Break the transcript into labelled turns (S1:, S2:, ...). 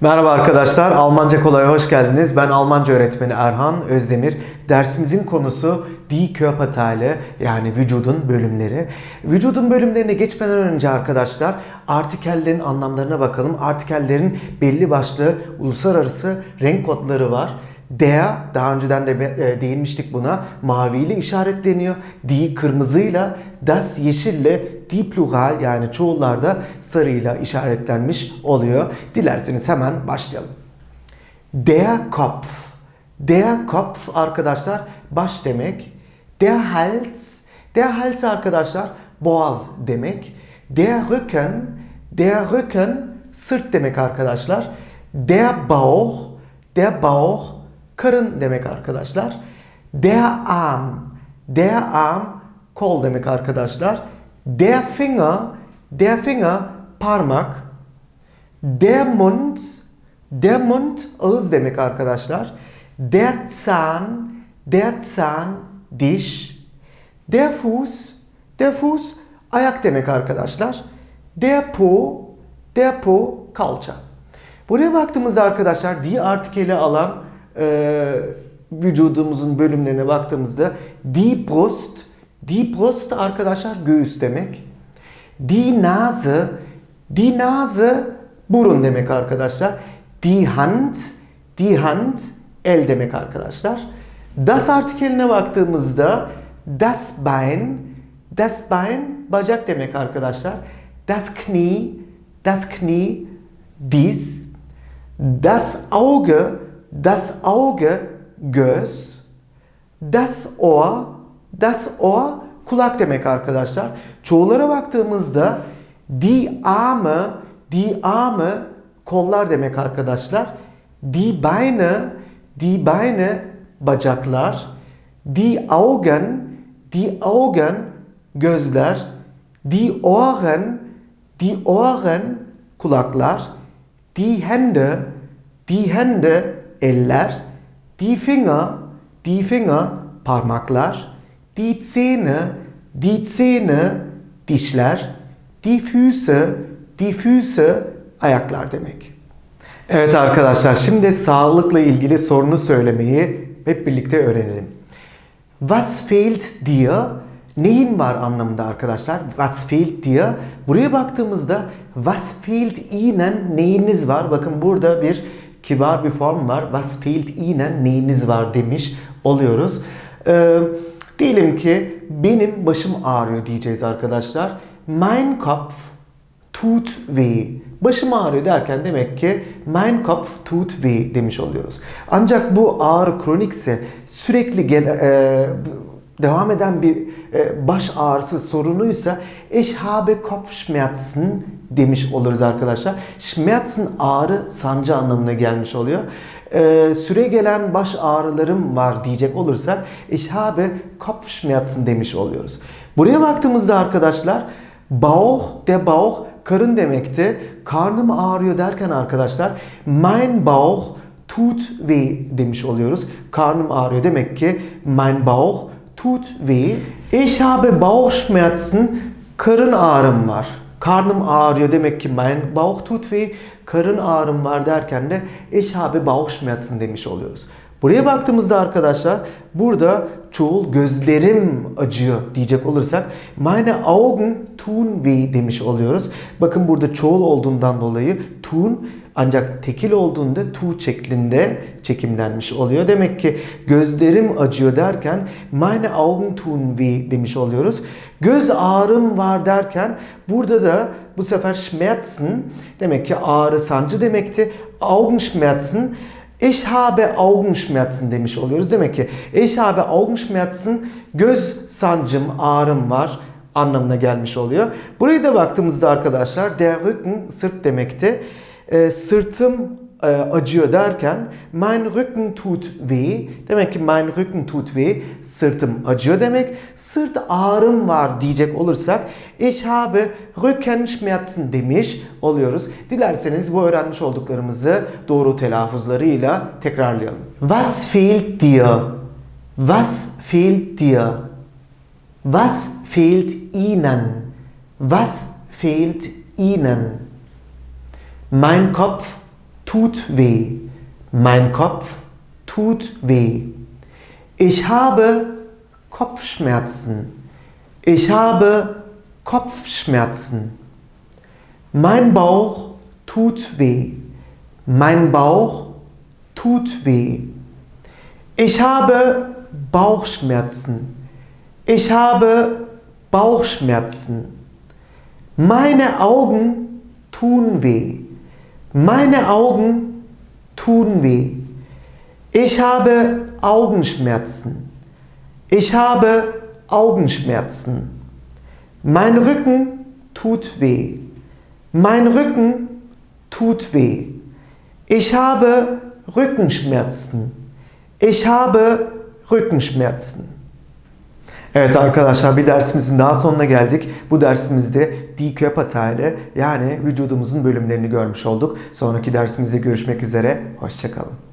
S1: Merhaba arkadaşlar, Almanca Kolay'a hoş geldiniz. Ben Almanca öğretmeni Erhan Özdemir. Dersimizin konusu Die Körperteile yani vücudun bölümleri. Vücudun bölümlerine geçmeden önce arkadaşlar artikellerin anlamlarına bakalım. Artikellerin belli başlı uluslararası renk kodları var. Der, daha önceden de e, değinmiştik buna, maviyle işaretleniyor. Die kırmızıyla, das yeşille, die plural yani çoğullarda sarıyla işaretlenmiş oluyor. Dilerseniz hemen başlayalım. Der Kopf. Der Kopf arkadaşlar baş demek. Der Hals. Der Hals arkadaşlar boğaz demek. Der Rücken. Der Rücken sırt demek arkadaşlar. Der Bauch. Der Bauch karın demek arkadaşlar. Der Arm. Der Arm kol demek arkadaşlar. Der Finger. Der Finger parmak. Der Mund. Der Mund ağız demek arkadaşlar. Der Zahn. Der Zahn diş. Der Fuß. Der Fuß ayak demek arkadaşlar. Der Po. Der Po kalça. Buraya baktığımızda arkadaşlar die artikeli alan e, vücudumuzun bölümlerine baktığımızda die Brust arkadaşlar göğüs demek. Die Nase, die Nase burun demek arkadaşlar. Die Hand, die Hand el demek arkadaşlar. Das artikeline baktığımızda das Bein, das Bein bacak demek arkadaşlar. Das Knie, das Knie diz. Das Auge, das Auge göz. Das Ohr, das Ohr kulak demek arkadaşlar. Çoğulara baktığımızda die Arme, die Arme kollar demek arkadaşlar. Die Beine, die Beine bacaklar. Die Augen, die Augen gözler. Die Ohren, die Ohren kulaklar. Die Hände, die Hände eller. Die Finger, die Finger parmaklar. Die Zähne, die Zähne dişler. Die Füße, die Füße ayaklar demek. Evet arkadaşlar şimdi sağlıkla ilgili sorunu söylemeyi hep birlikte öğrenelim. Was fehlt dir? Neyin var anlamında arkadaşlar? Was fehlt dir? Buraya baktığımızda was fehlt ihnen neyiniz var? Bakın burada bir kibar bir form var. Was fehlt ihnen neyiniz var demiş oluyoruz. Ee, diyelim ki benim başım ağrıyor diyeceğiz arkadaşlar. Mein Kopf tut weh. Başım ağrıyor derken demek ki mein Kopf tut weh demiş oluyoruz. Ancak bu ağrı kronikse sürekli gel, e, devam eden bir e, baş ağrısı sorunuysa ich habe Kopfschmerzen demiş oluruz arkadaşlar. Schmerzen ağrı sancı anlamına gelmiş oluyor. E, süre gelen baş ağrılarım var diyecek olursak ich habe Kopfschmerzen demiş oluyoruz. Buraya baktığımızda arkadaşlar Bauch, der Bauch karın demekti. Karnım ağrıyor derken arkadaşlar mein Bauch tut weh demiş oluyoruz. Karnım ağrıyor demek ki mein Bauch tut weh. Ich habe Bauchschmerzen. Karın ağrım var. Karnım ağrıyor demek ki mein Bauch tut weh. Karın ağrım var derken de ich habe Bauchschmerzen demiş oluyoruz. Buraya baktığımızda arkadaşlar burada çoğul gözlerim acıyor diyecek olursak meine Augen tun weh demiş oluyoruz. Bakın burada çoğul olduğundan dolayı tun ancak tekil olduğunda tu şeklinde çekimlenmiş oluyor. Demek ki gözlerim acıyor derken meine Augen tun weh demiş oluyoruz. Göz ağrım var derken burada da bu sefer Schmerzen demek ki ağrı sancı demekti. Augenschmerzen Ich habe Augenschmerzen demiş oluyoruz. Demek ki ich habe Augenschmerzen göz sancım, ağrım var anlamına gelmiş oluyor. Buraya da baktığımızda arkadaşlar der Rücken sırt demekti. E, sırtım e, acıyor derken mein Rücken tut weh. Demek ki mein Rücken tut weh. Sırtım acıyor demek. Sırt ağrım var diyecek olursak ich habe Rückenschmerzen demiş oluyoruz. Dilerseniz bu öğrenmiş olduklarımızı doğru telaffuzlarıyla tekrarlayalım. Was fehlt dir? Was fehlt dir? Was fehlt ihnen? Was fehlt ihnen? Mein Kopf tut weh. Mein Kopf tut weh. Ich habe Kopfschmerzen. Ich habe Kopfschmerzen. Mein Bauch tut weh. Mein Bauch tut weh. Ich habe Bauchschmerzen. Ich habe Bauchschmerzen. Meine Augen tun weh. Meine Augen tun weh. Ich habe Augenschmerzen. Ich habe Augenschmerzen. Mein Rücken tut weh. Mein Rücken tut weh. Ich habe Rückenschmerzen. Ich habe Rückenschmerzen. Evet arkadaşlar bir dersimizin daha sonuna geldik. Bu dersimizde die Körperteile yani vücudumuzun bölümlerini görmüş olduk. Sonraki dersimizde görüşmek üzere. Hoşçakalın.